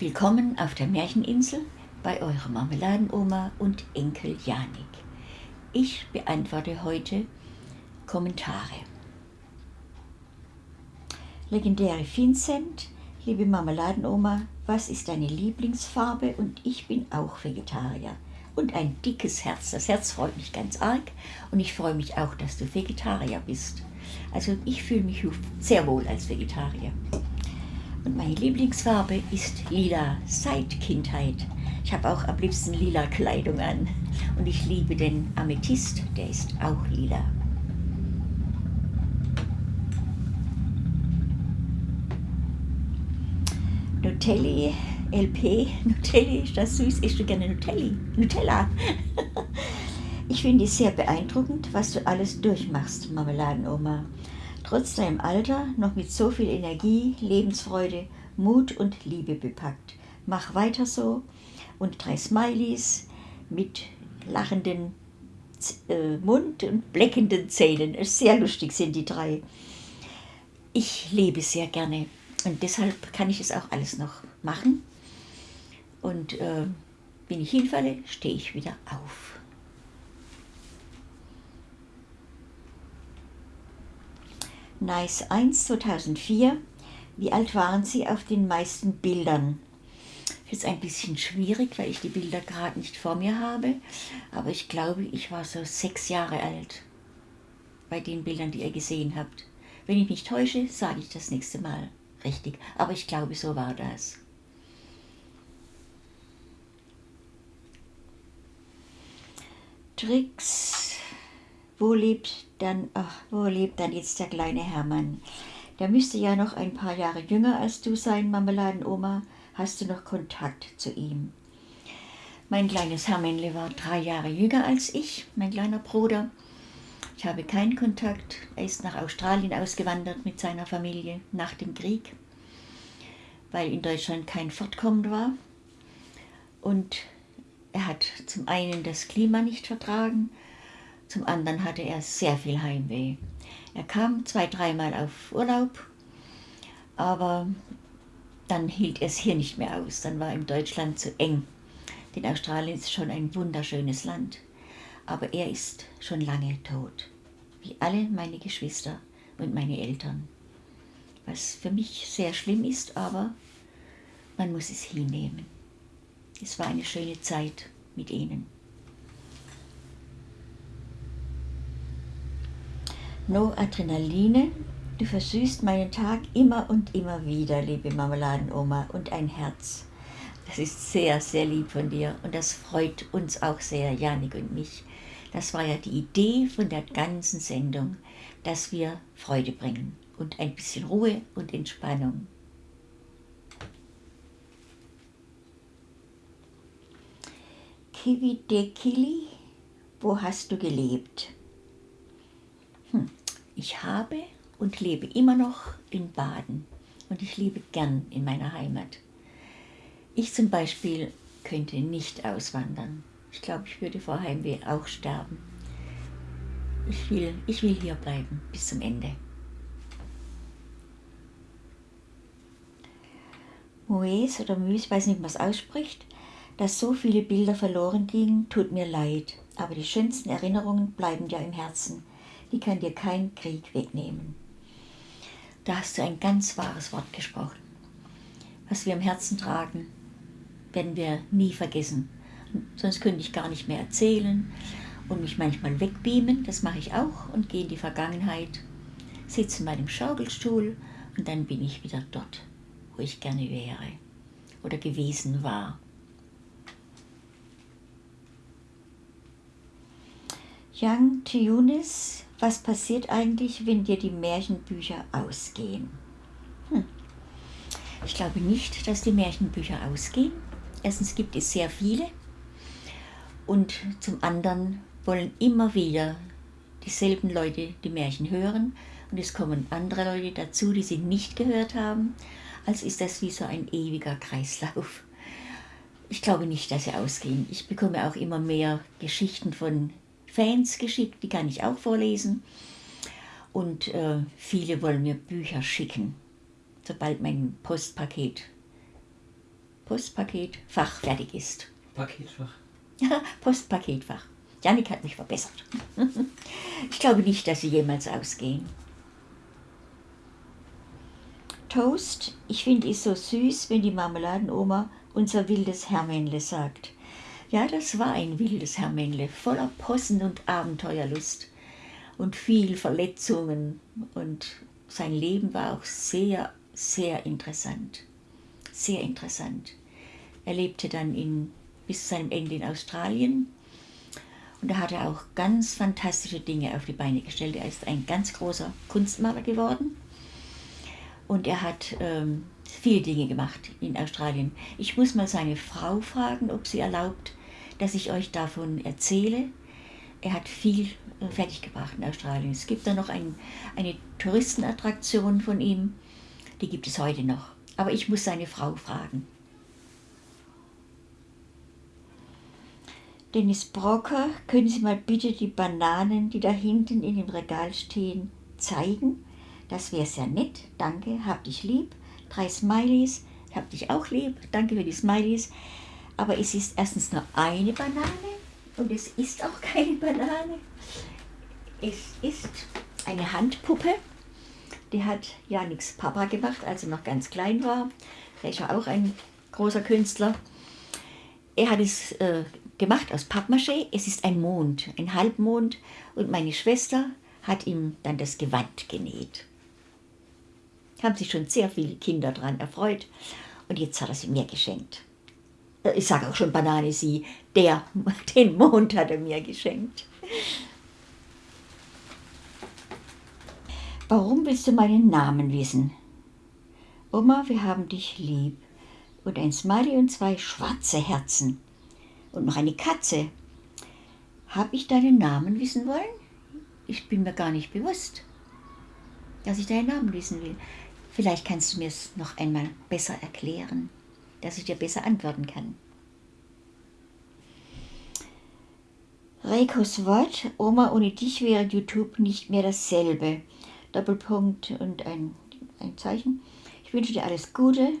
Willkommen auf der Märcheninsel bei eurer Marmeladenoma und Enkel Janik. Ich beantworte heute Kommentare. Legendäre Vincent, liebe Marmeladenoma, was ist deine Lieblingsfarbe? Und ich bin auch Vegetarier. Und ein dickes Herz. Das Herz freut mich ganz arg und ich freue mich auch, dass du Vegetarier bist. Also ich fühle mich sehr wohl als Vegetarier. Und meine Lieblingsfarbe ist lila, seit Kindheit. Ich habe auch am liebsten lila Kleidung an. Und ich liebe den Amethyst, der ist auch lila. Nutelli, LP, Nutelli, ist das süß? Du gerne Nutelli? Nutella? ich finde es sehr beeindruckend, was du alles durchmachst, Marmeladenoma trotz deinem Alter noch mit so viel Energie, Lebensfreude, Mut und Liebe bepackt. Mach weiter so und drei Smileys mit lachenden äh, Mund und bleckenden Zähnen. Sehr lustig sind die drei. Ich lebe sehr gerne und deshalb kann ich es auch alles noch machen. Und äh, wenn ich hinfalle, stehe ich wieder auf. Nice 1 2004. Wie alt waren Sie auf den meisten Bildern? Ist ein bisschen schwierig, weil ich die Bilder gerade nicht vor mir habe. Aber ich glaube, ich war so sechs Jahre alt bei den Bildern, die ihr gesehen habt. Wenn ich mich täusche, sage ich das nächste Mal richtig. Aber ich glaube, so war das. Tricks wo lebt dann, ach, wo lebt dann jetzt der kleine Hermann? Der müsste ja noch ein paar Jahre jünger als du sein, Marmeladenoma. Hast du noch Kontakt zu ihm? Mein kleines Hermännle war drei Jahre jünger als ich, mein kleiner Bruder. Ich habe keinen Kontakt. Er ist nach Australien ausgewandert mit seiner Familie nach dem Krieg, weil in Deutschland kein Fortkommen war. Und er hat zum einen das Klima nicht vertragen zum anderen hatte er sehr viel Heimweh. Er kam zwei, dreimal auf Urlaub, aber dann hielt er es hier nicht mehr aus. Dann war ihm Deutschland zu eng. Denn Australien ist schon ein wunderschönes Land. Aber er ist schon lange tot. Wie alle meine Geschwister und meine Eltern. Was für mich sehr schlimm ist, aber man muss es hinnehmen. Es war eine schöne Zeit mit ihnen. No Adrenaline, du versüßt meinen Tag immer und immer wieder, liebe Marmeladenoma, und ein Herz. Das ist sehr, sehr lieb von dir und das freut uns auch sehr, Janik und mich. Das war ja die Idee von der ganzen Sendung, dass wir Freude bringen und ein bisschen Ruhe und Entspannung. Kiwi Dekili, wo hast du gelebt? Hm. Ich habe und lebe immer noch in Baden und ich lebe gern in meiner Heimat. Ich zum Beispiel könnte nicht auswandern. Ich glaube, ich würde vor Heimweh auch sterben. Ich will, ich will hier bleiben bis zum Ende. Moes oder Müs, ich weiß nicht, wie man es ausspricht, dass so viele Bilder verloren gingen, tut mir leid. Aber die schönsten Erinnerungen bleiben ja im Herzen die kann dir kein Krieg wegnehmen. Da hast du ein ganz wahres Wort gesprochen. Was wir im Herzen tragen, werden wir nie vergessen. Sonst könnte ich gar nicht mehr erzählen und mich manchmal wegbeamen, das mache ich auch, und gehe in die Vergangenheit, sitze in meinem Schaukelstuhl und dann bin ich wieder dort, wo ich gerne wäre oder gewesen war. Young Tunis was passiert eigentlich, wenn dir die Märchenbücher ausgehen? Hm. Ich glaube nicht, dass die Märchenbücher ausgehen. Erstens gibt es sehr viele und zum anderen wollen immer wieder dieselben Leute die Märchen hören und es kommen andere Leute dazu, die sie nicht gehört haben. Also ist das wie so ein ewiger Kreislauf. Ich glaube nicht, dass sie ausgehen. Ich bekomme auch immer mehr Geschichten von Fans geschickt, die kann ich auch vorlesen. Und äh, viele wollen mir Bücher schicken, sobald mein Postpaket Postpaketfach fertig ist. Paketfach. Ja, Postpaketfach. Janik hat mich verbessert. Ich glaube nicht, dass sie jemals ausgehen. Toast, ich finde es so süß, wenn die Marmeladenoma unser wildes Hermännle sagt. Ja, das war ein wildes Hermännle, voller Possen und Abenteuerlust und viel Verletzungen. Und sein Leben war auch sehr, sehr interessant. Sehr interessant. Er lebte dann in, bis zu seinem Ende in Australien und da hat er auch ganz fantastische Dinge auf die Beine gestellt. Er ist ein ganz großer Kunstmaler geworden und er hat ähm, viele Dinge gemacht in Australien. Ich muss mal seine Frau fragen, ob sie erlaubt, dass ich euch davon erzähle. Er hat viel äh, fertiggebracht in Australien. Es gibt da noch ein, eine Touristenattraktion von ihm, die gibt es heute noch. Aber ich muss seine Frau fragen. Dennis Brocker, können Sie mal bitte die Bananen, die da hinten in dem Regal stehen, zeigen? Das wäre sehr nett. Danke, hab dich lieb. Drei Smileys, hab dich auch lieb. Danke für die Smileys. Aber es ist erstens nur eine Banane und es ist auch keine Banane. Es ist eine Handpuppe. Die hat Janiks Papa gemacht, als er noch ganz klein war. Er ist ja auch ein großer Künstler. Er hat es äh, gemacht aus Pappmaché. Es ist ein Mond, ein Halbmond. Und meine Schwester hat ihm dann das Gewand genäht. Haben sich schon sehr viele Kinder daran erfreut. Und jetzt hat er sie mir geschenkt. Äh, ich sage auch schon Banane, sie, der, den Mond hat er mir geschenkt. Warum willst du meinen Namen wissen? Oma, wir haben dich lieb. Und ein Smiley und zwei schwarze Herzen und noch eine Katze. Habe ich deinen Namen wissen wollen? Ich bin mir gar nicht bewusst, dass ich deinen Namen wissen will. Vielleicht kannst du mir es noch einmal besser erklären, dass ich dir besser antworten kann. Reikos Wort, Oma, ohne dich wäre YouTube nicht mehr dasselbe. Doppelpunkt und ein, ein Zeichen. Ich wünsche dir alles Gute,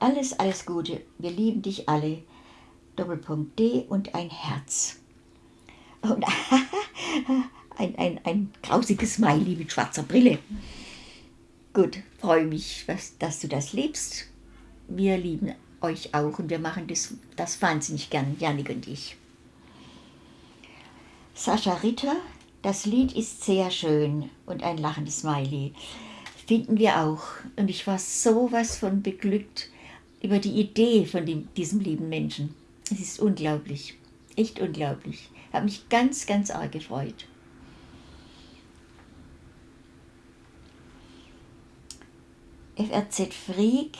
alles, alles Gute. Wir lieben dich alle. Doppelpunkt D und ein Herz. Und ein, ein, ein grausiges Smiley mit schwarzer Brille. Gut, freue mich, was, dass du das liebst. Wir lieben euch auch und wir machen das, das wahnsinnig gern, Janik und ich. Sascha Ritter, das Lied ist sehr schön und ein lachendes Smiley. Finden wir auch. Und ich war sowas von beglückt über die Idee von dem, diesem lieben Menschen. Es ist unglaublich, echt unglaublich. Ich habe mich ganz, ganz arg gefreut. FRZ Freak,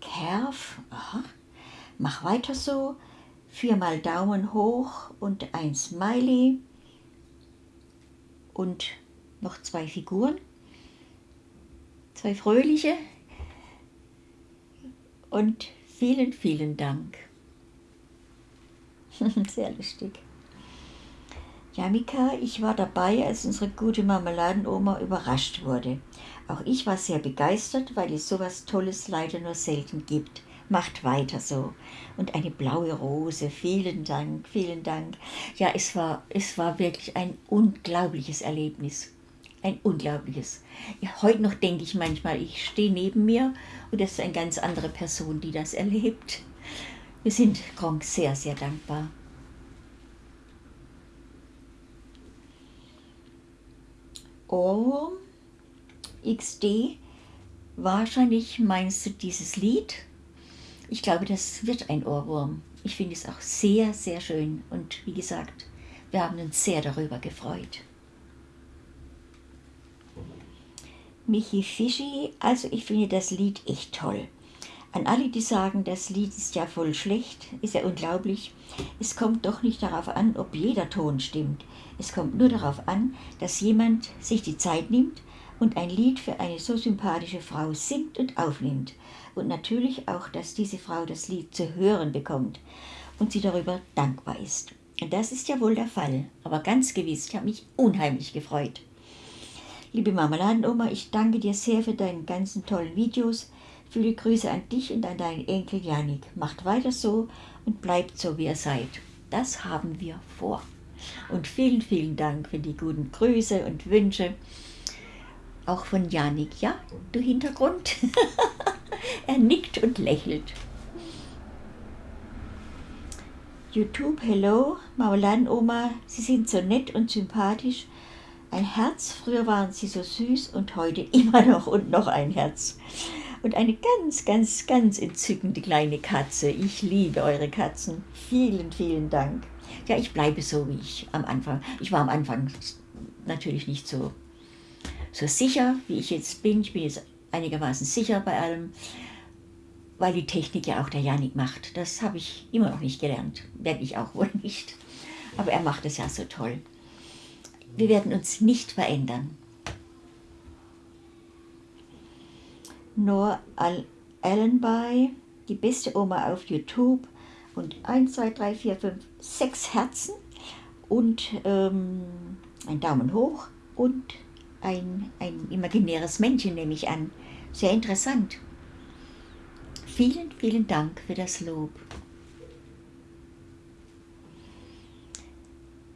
Kerf, aha, mach weiter so, viermal Daumen hoch und ein Smiley und noch zwei Figuren, zwei fröhliche und vielen, vielen Dank. Sehr lustig. Ja, Mika, ich war dabei, als unsere gute Marmeladenoma überrascht wurde. Auch ich war sehr begeistert, weil es sowas Tolles leider nur selten gibt. Macht weiter so. Und eine blaue Rose. Vielen Dank, vielen Dank. Ja, es war, es war wirklich ein unglaubliches Erlebnis. Ein unglaubliches. Ja, heute noch denke ich manchmal, ich stehe neben mir und das ist eine ganz andere Person, die das erlebt. Wir sind Gronk sehr, sehr dankbar. Ohrwurm XD, wahrscheinlich meinst du dieses Lied? Ich glaube, das wird ein Ohrwurm. Ich finde es auch sehr, sehr schön und wie gesagt, wir haben uns sehr darüber gefreut. Michi Fischi, also ich finde das Lied echt toll. An alle, die sagen, das Lied ist ja voll schlecht, ist ja unglaublich. Es kommt doch nicht darauf an, ob jeder Ton stimmt. Es kommt nur darauf an, dass jemand sich die Zeit nimmt und ein Lied für eine so sympathische Frau singt und aufnimmt. Und natürlich auch, dass diese Frau das Lied zu hören bekommt und sie darüber dankbar ist. Und das ist ja wohl der Fall. Aber ganz gewiss, ich habe mich unheimlich gefreut. Liebe Marmeladenoma, ich danke dir sehr für deine ganzen tollen Videos Viele Grüße an dich und an deinen Enkel Janik. Macht weiter so und bleibt so, wie ihr seid. Das haben wir vor. Und vielen, vielen Dank für die guten Grüße und Wünsche. Auch von Janik, ja, du Hintergrund. er nickt und lächelt. YouTube, hello, Maulan-Oma, Sie sind so nett und sympathisch. Ein Herz, früher waren Sie so süß und heute immer noch und noch ein Herz. Und eine ganz, ganz, ganz entzückende kleine Katze. Ich liebe eure Katzen. Vielen, vielen Dank. Ja, ich bleibe so wie ich am Anfang. Ich war am Anfang natürlich nicht so, so sicher, wie ich jetzt bin. Ich bin jetzt einigermaßen sicher bei allem weil die Technik ja auch der Janik macht. Das habe ich immer noch nicht gelernt, werde ich auch wohl nicht. Aber er macht es ja so toll. Wir werden uns nicht verändern. Noor Allenby, die beste Oma auf YouTube und 1, 2, 3, 4, 5, 6 Herzen und ähm, ein Daumen hoch und ein, ein imaginäres Männchen nehme ich an. Sehr interessant. Vielen, vielen Dank für das Lob.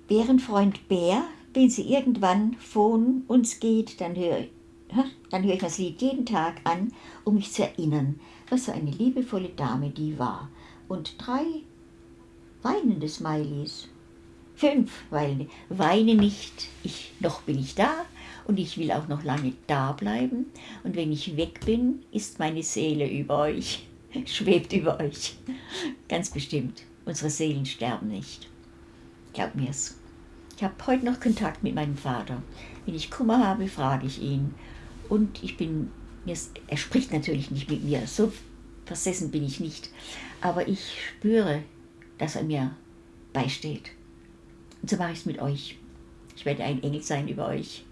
Bärenfreund Bär, wenn sie irgendwann von uns geht, dann höre dann höre ich das Lied jeden Tag an, um mich zu erinnern, was für eine liebevolle Dame die war. Und drei weinende Smileys. Fünf weinende. Weine nicht, ich, noch bin ich da und ich will auch noch lange da bleiben. Und wenn ich weg bin, ist meine Seele über euch, schwebt über euch. Ganz bestimmt. Unsere Seelen sterben nicht. Glaub mir's. Ich habe heute noch Kontakt mit meinem Vater. Wenn ich Kummer habe, frage ich ihn. Und ich bin, er spricht natürlich nicht mit mir, so versessen bin ich nicht. Aber ich spüre, dass er mir beisteht. Und so mache ich es mit euch. Ich werde ein Engel sein über euch.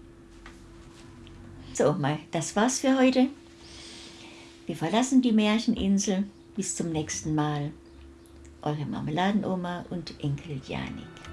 So, mal, das war's für heute. Wir verlassen die Märcheninsel. Bis zum nächsten Mal. Eure Marmeladenoma und Enkel Janik.